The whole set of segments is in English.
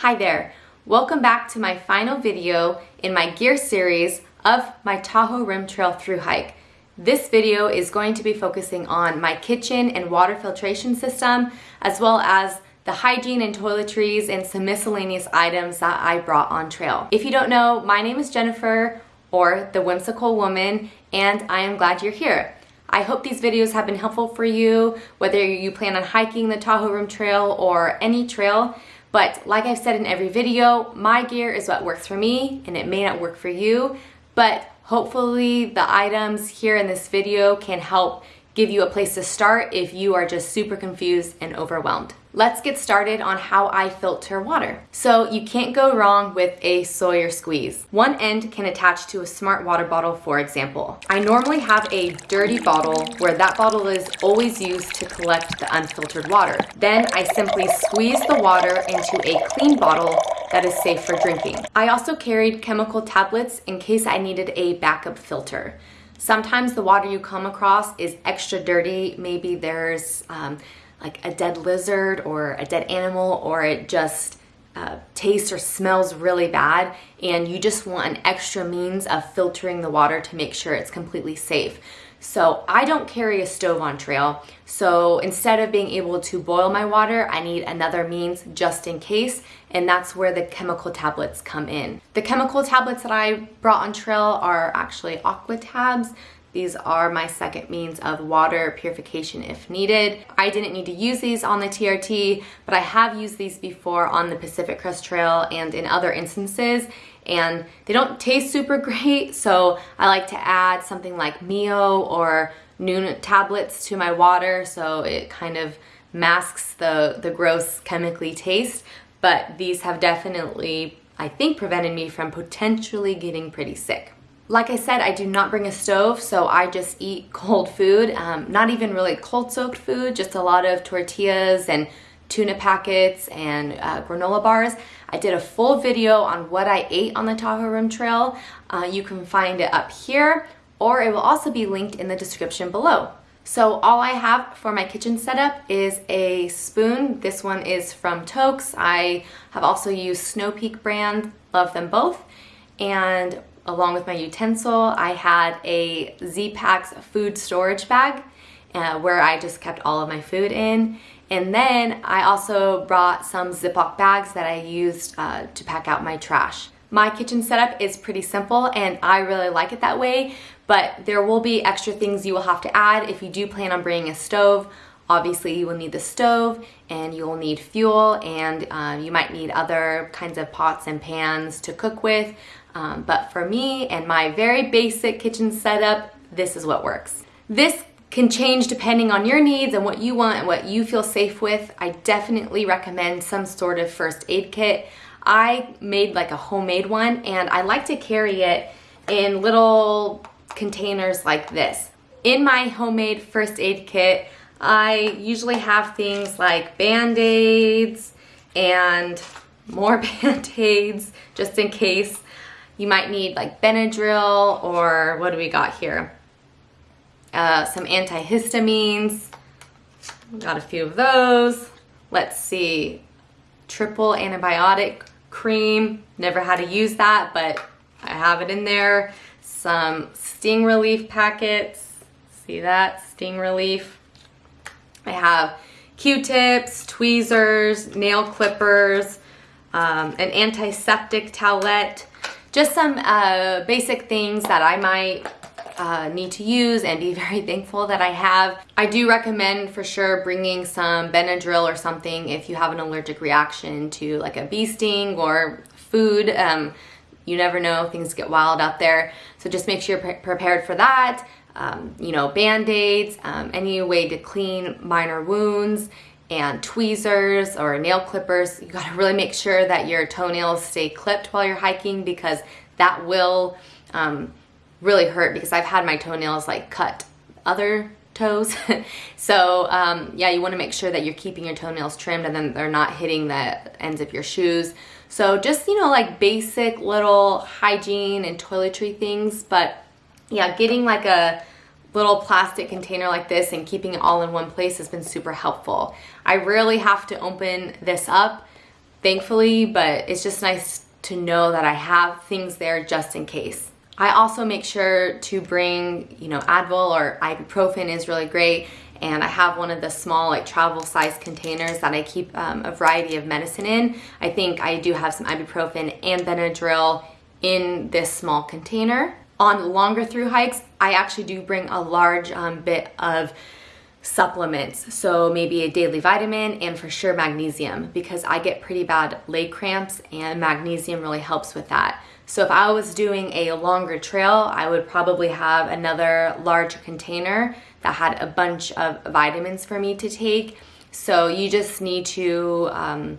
Hi there, welcome back to my final video in my gear series of my Tahoe Rim Trail through hike. This video is going to be focusing on my kitchen and water filtration system, as well as the hygiene and toiletries and some miscellaneous items that I brought on trail. If you don't know, my name is Jennifer, or The Whimsical Woman, and I am glad you're here. I hope these videos have been helpful for you, whether you plan on hiking the Tahoe Rim Trail or any trail. But like I've said in every video, my gear is what works for me and it may not work for you, but hopefully the items here in this video can help give you a place to start if you are just super confused and overwhelmed. Let's get started on how I filter water. So you can't go wrong with a Sawyer squeeze. One end can attach to a smart water bottle, for example. I normally have a dirty bottle where that bottle is always used to collect the unfiltered water. Then I simply squeeze the water into a clean bottle that is safe for drinking. I also carried chemical tablets in case I needed a backup filter. Sometimes the water you come across is extra dirty. Maybe there's um, like a dead lizard or a dead animal or it just uh, tastes or smells really bad and you just want an extra means of filtering the water to make sure it's completely safe. So I don't carry a stove on trail. So instead of being able to boil my water, I need another means just in case. And that's where the chemical tablets come in. The chemical tablets that I brought on trail are actually Aquatabs. These are my second means of water purification if needed. I didn't need to use these on the TRT, but I have used these before on the Pacific Crest Trail and in other instances and they don't taste super great so I like to add something like Mio or Nuun tablets to my water so it kind of masks the, the gross chemically taste but these have definitely I think prevented me from potentially getting pretty sick. Like I said, I do not bring a stove, so I just eat cold food. Um, not even really cold soaked food, just a lot of tortillas and tuna packets and uh, granola bars. I did a full video on what I ate on the Tahoe Rim Trail. Uh, you can find it up here, or it will also be linked in the description below. So all I have for my kitchen setup is a spoon. This one is from Toaks. I have also used Snow Peak brand, love them both. And along with my utensil, I had a Z-Packs food storage bag uh, where I just kept all of my food in. And then I also brought some Ziploc bags that I used uh, to pack out my trash. My kitchen setup is pretty simple and I really like it that way, but there will be extra things you will have to add if you do plan on bringing a stove. Obviously you will need the stove and you will need fuel and uh, you might need other kinds of pots and pans to cook with. Um, but for me and my very basic kitchen setup, this is what works. This can change depending on your needs and what you want and what you feel safe with. I definitely recommend some sort of first aid kit. I made like a homemade one and I like to carry it in little containers like this. In my homemade first aid kit, I usually have things like band-aids and more band-aids just in case. You might need like Benadryl or what do we got here? Uh, some antihistamines. Got a few of those. Let's see. Triple antibiotic cream. Never had to use that, but I have it in there. Some sting relief packets. See that? Sting relief. I have Q-tips, tweezers, nail clippers, um, an antiseptic towelette, just some uh, basic things that I might uh, need to use and be very thankful that I have. I do recommend for sure bringing some Benadryl or something if you have an allergic reaction to like a bee sting or food. Um, you never know, things get wild out there. So just make sure you're pre prepared for that. Um, you know, band-aids, um, any way to clean minor wounds, and tweezers or nail clippers. You gotta really make sure that your toenails stay clipped while you're hiking because that will um, really hurt because I've had my toenails like cut other toes. so um, yeah, you wanna make sure that you're keeping your toenails trimmed and then they're not hitting the ends of your shoes. So just, you know, like basic little hygiene and toiletry things, but yeah, getting like a little plastic container like this and keeping it all in one place has been super helpful. I rarely have to open this up. thankfully, but it's just nice to know that I have things there just in case. I also make sure to bring, you know, Advil or ibuprofen is really great. And I have one of the small like travel size containers that I keep um, a variety of medicine in. I think I do have some ibuprofen and Benadryl in this small container. On longer through hikes, I actually do bring a large um, bit of supplements. So maybe a daily vitamin and for sure magnesium because I get pretty bad leg cramps and magnesium really helps with that. So if I was doing a longer trail, I would probably have another large container that had a bunch of vitamins for me to take. So you just need to, um,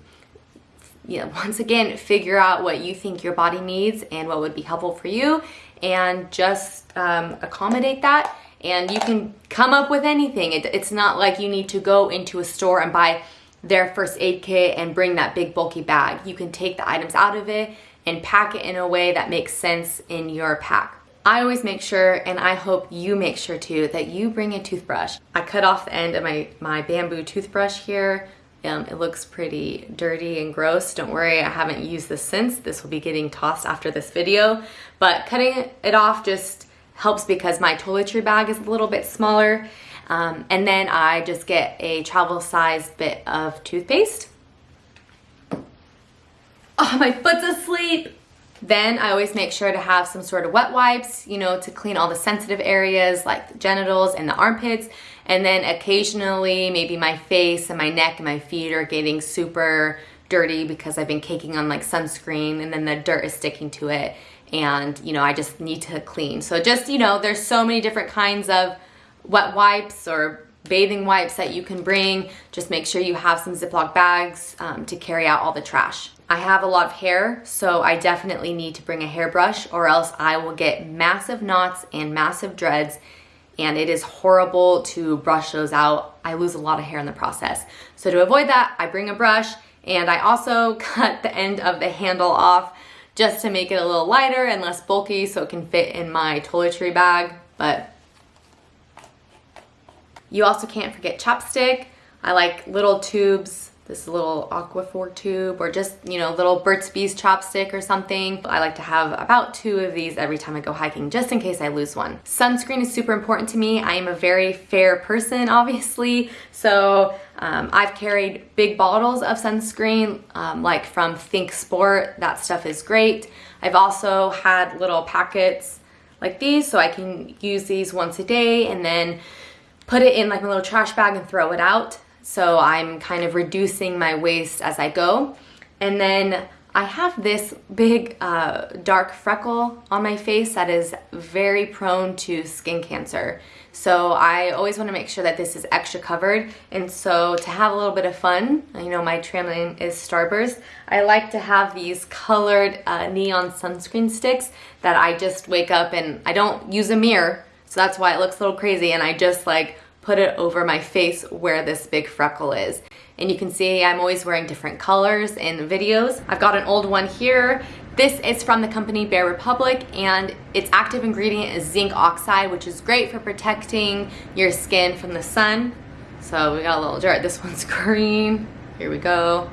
you know, once again, figure out what you think your body needs and what would be helpful for you and just um, accommodate that. And you can come up with anything. It, it's not like you need to go into a store and buy their first aid kit and bring that big bulky bag. You can take the items out of it and pack it in a way that makes sense in your pack. I always make sure, and I hope you make sure too, that you bring a toothbrush. I cut off the end of my, my bamboo toothbrush here. Um, it looks pretty dirty and gross. Don't worry, I haven't used this since. This will be getting tossed after this video. But cutting it off just helps because my toiletry bag is a little bit smaller. Um, and then I just get a travel sized bit of toothpaste oh, my foot's asleep. Then I always make sure to have some sort of wet wipes, you know, to clean all the sensitive areas like the genitals and the armpits. And then occasionally maybe my face and my neck and my feet are getting super dirty because I've been caking on like sunscreen and then the dirt is sticking to it and you know I just need to clean. So just you know there's so many different kinds of wet wipes or bathing wipes that you can bring. Just make sure you have some Ziploc bags um, to carry out all the trash. I have a lot of hair, so I definitely need to bring a hairbrush or else I will get massive knots and massive dreads and it is horrible to brush those out. I lose a lot of hair in the process. So to avoid that, I bring a brush and I also cut the end of the handle off just to make it a little lighter and less bulky so it can fit in my toiletry bag. But you also can't forget ChapStick. I like little tubes this little Aquaphor tube or just, you know, little Burt's Bees ChapStick or something. I like to have about two of these every time I go hiking just in case I lose one. Sunscreen is super important to me. I am a very fair person, obviously. So um, I've carried big bottles of sunscreen, um, like from Thinksport. That stuff is great. I've also had little packets like these so I can use these once a day and then put it in like a little trash bag and throw it out. So I'm kind of reducing my waste as I go. And then I have this big uh, dark freckle on my face that is very prone to skin cancer. So I always want to make sure that this is extra covered. And so to have a little bit of fun, you know my trail name is Starburst, I like to have these colored uh, neon sunscreen sticks that I just wake up and I don't use a mirror. So that's why it looks a little crazy and I just like put it over my face where this big freckle is. And you can see I'm always wearing different colors in videos. I've got an old one here. This is from the company Bare Republic and its active ingredient is zinc oxide, which is great for protecting your skin from the sun. So we got a little jar. This one's green. Here we go.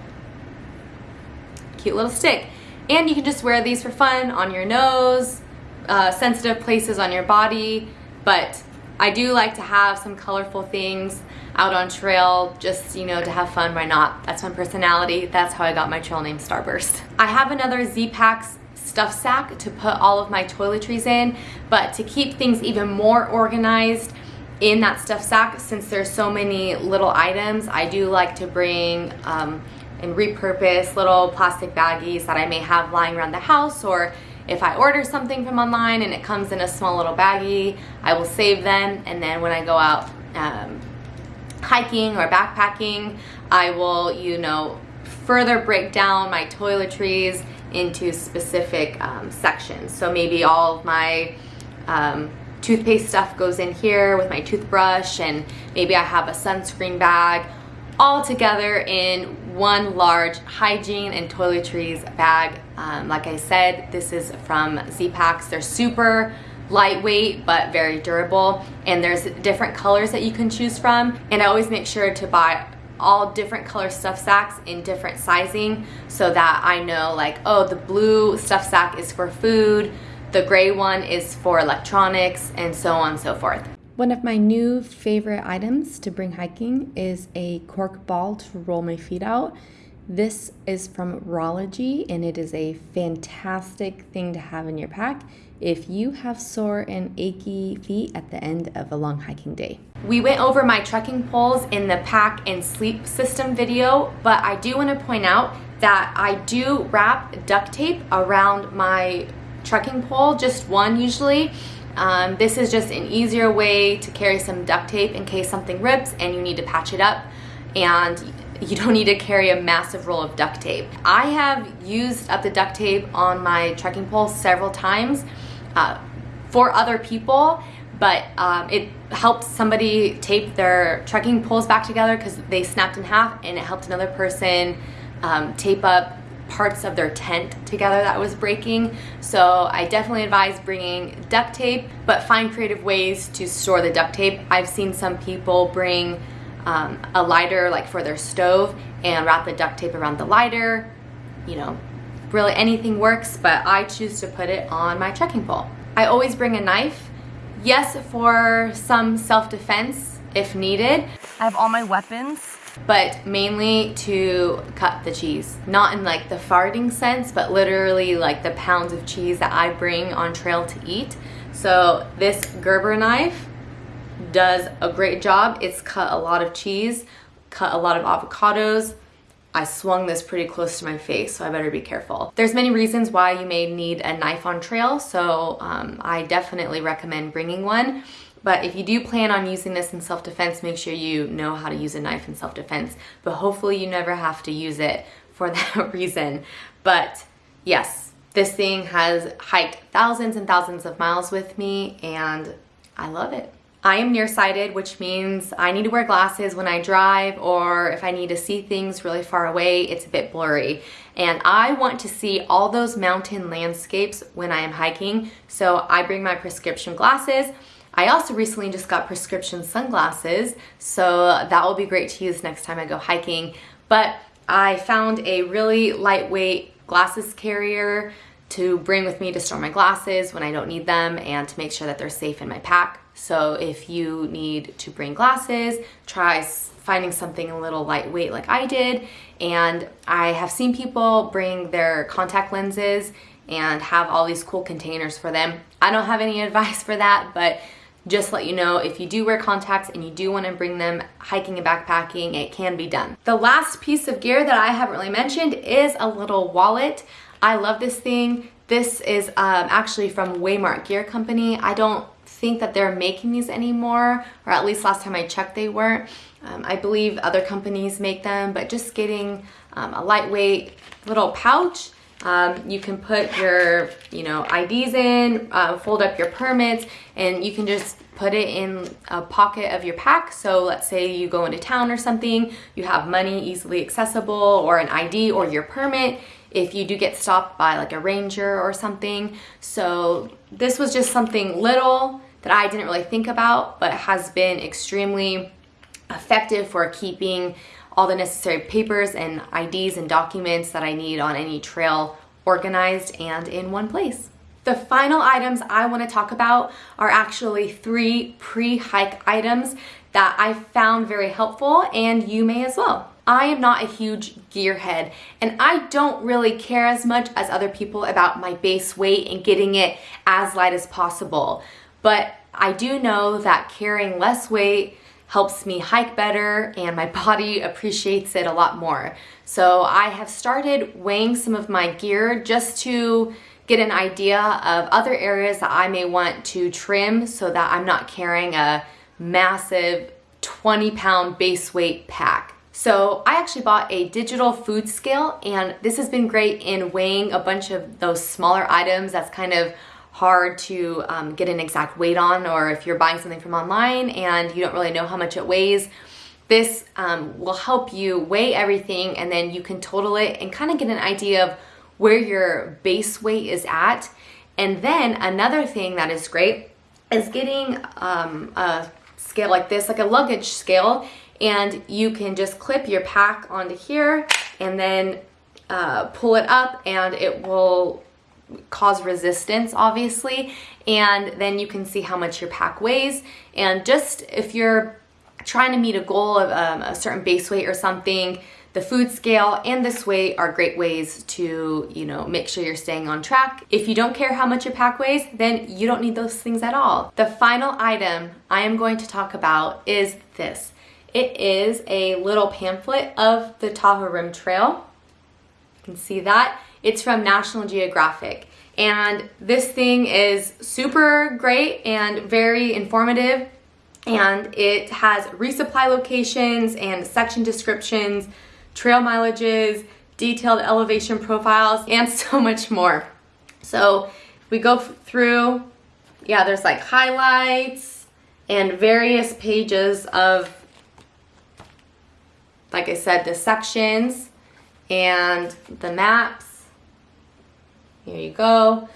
Cute little stick. And you can just wear these for fun on your nose, uh, sensitive places on your body, but I do like to have some colorful things out on trail just, you know, to have fun. Why not? That's my personality. That's how I got my trail name Starburst. I have another Z-Packs stuff sack to put all of my toiletries in, but to keep things even more organized in that stuff sack, since there's so many little items, I do like to bring um, and repurpose little plastic baggies that I may have lying around the house or if I order something from online and it comes in a small little baggie, I will save them and then when I go out um, hiking or backpacking, I will, you know, further break down my toiletries into specific um, sections. So maybe all of my um, toothpaste stuff goes in here with my toothbrush and maybe I have a sunscreen bag all together in one large hygiene and toiletries bag. Um, like I said, this is from Z-Packs. They're super lightweight but very durable and there's different colors that you can choose from and I always make sure to buy all different color stuff sacks in different sizing so that I know like, oh, the blue stuff sack is for food, the gray one is for electronics, and so on and so forth. One of my new favorite items to bring hiking is a cork ball to roll my feet out. This is from Rawlogy and it is a fantastic thing to have in your pack if you have sore and achy feet at the end of a long hiking day. We went over my trekking poles in the pack and sleep system video, but I do want to point out that I do wrap duct tape around my trekking pole, just one usually. Um, this is just an easier way to carry some duct tape in case something rips and you need to patch it up and you don't need to carry a massive roll of duct tape. I have used up the duct tape on my trekking pole several times uh, for other people, but um, it helped somebody tape their trekking poles back together because they snapped in half and it helped another person um, tape up parts of their tent together that was breaking. So I definitely advise bringing duct tape, but find creative ways to store the duct tape. I've seen some people bring um, a lighter like for their stove and wrap the duct tape around the lighter. You know, really anything works, but I choose to put it on my trekking pole. I always bring a knife. Yes, for some self-defense if needed. I have all my weapons. But mainly to cut the cheese. Not in like the farting sense, but literally like the pounds of cheese that I bring on trail to eat. So this Gerber knife does a great job. It's cut a lot of cheese, cut a lot of avocados, I swung this pretty close to my face, so I better be careful. There's many reasons why you may need a knife on trail, so um, I definitely recommend bringing one. But if you do plan on using this in self-defense, make sure you know how to use a knife in self-defense. But hopefully you never have to use it for that reason. But yes, this thing has hiked thousands and thousands of miles with me and I love it. I am nearsighted, which means I need to wear glasses when I drive or if I need to see things really far away, it's a bit blurry. And I want to see all those mountain landscapes when I am hiking, so I bring my prescription glasses. I also recently just got prescription sunglasses, so that will be great to use next time I go hiking. But I found a really lightweight glasses carrier to bring with me to store my glasses when I don't need them and to make sure that they're safe in my pack. So if you need to bring glasses, try finding something a little lightweight like I did. And I have seen people bring their contact lenses and have all these cool containers for them. I don't have any advice for that, but just let you know if you do wear contacts and you do want to bring them hiking and backpacking, it can be done. The last piece of gear that I haven't really mentioned is a little wallet. I love this thing. This is um, actually from Waymark Gear Company. I don't think that they're making these anymore, or at least last time I checked they weren't. Um, I believe other companies make them, but just getting um, a lightweight little pouch um, you can put your, you know, IDs in, uh, fold up your permits, and you can just put it in a pocket of your pack. So let's say you go into town or something, you have money easily accessible or an ID or your permit if you do get stopped by like a ranger or something. So this was just something little that I didn't really think about, but has been extremely effective for keeping all the necessary papers and IDs and documents that I need on any trail organized and in one place. The final items I want to talk about are actually three pre-hike items that I found very helpful and you may as well. I am not a huge gearhead and I don't really care as much as other people about my base weight and getting it as light as possible. But I do know that carrying less weight helps me hike better and my body appreciates it a lot more. So I have started weighing some of my gear just to get an idea of other areas that I may want to trim so that I'm not carrying a massive 20 pound base weight pack. So I actually bought a digital food scale and this has been great in weighing a bunch of those smaller items that's kind of hard to um, get an exact weight on or if you're buying something from online and you don't really know how much it weighs, this um, will help you weigh everything and then you can total it and kind of get an idea of where your base weight is at. And then another thing that is great is getting um, a scale like this, like a luggage scale, and you can just clip your pack onto here and then uh, pull it up and it will cause resistance obviously and then you can see how much your pack weighs. And just if you're trying to meet a goal of um, a certain base weight or something the food scale and this weight are great ways to you know make sure you're staying on track. If you don't care how much your pack weighs then you don't need those things at all. The final item I am going to talk about is this. It is a little pamphlet of the Tahoe Rim Trail. You can see that it's from National Geographic. And this thing is super great and very informative. And it has resupply locations and section descriptions, trail mileages, detailed elevation profiles, and so much more. So we go through, yeah, there's like highlights and various pages of, like I said, the sections and the maps here you go.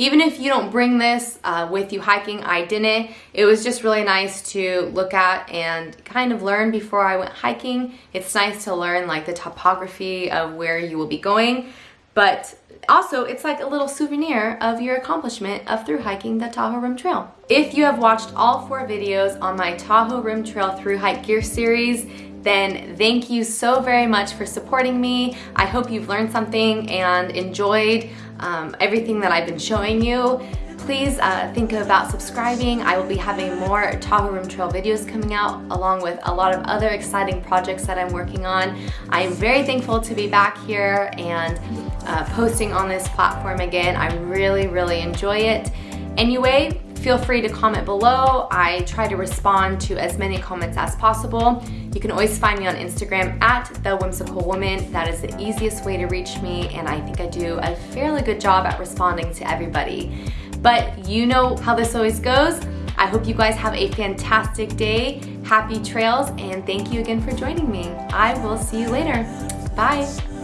Even if you don't bring this uh, with you hiking, I didn't. It was just really nice to look at and kind of learn before I went hiking. It's nice to learn like the topography of where you will be going, but also it's like a little souvenir of your accomplishment of through hiking the Tahoe Rim Trail. If you have watched all four videos on my Tahoe Rim Trail through hike gear series, then thank you so very much for supporting me. I hope you've learned something and enjoyed um, everything that I've been showing you. Please uh, think about subscribing. I will be having more Tahoe Rim Trail videos coming out along with a lot of other exciting projects that I'm working on. I am very thankful to be back here and uh, posting on this platform again. I really, really enjoy it. Anyway, Feel free to comment below. I try to respond to as many comments as possible. You can always find me on Instagram at The Whimsical Woman. That is the easiest way to reach me and I think I do a fairly good job at responding to everybody. But you know how this always goes. I hope you guys have a fantastic day, happy trails, and thank you again for joining me. I will see you later. Bye.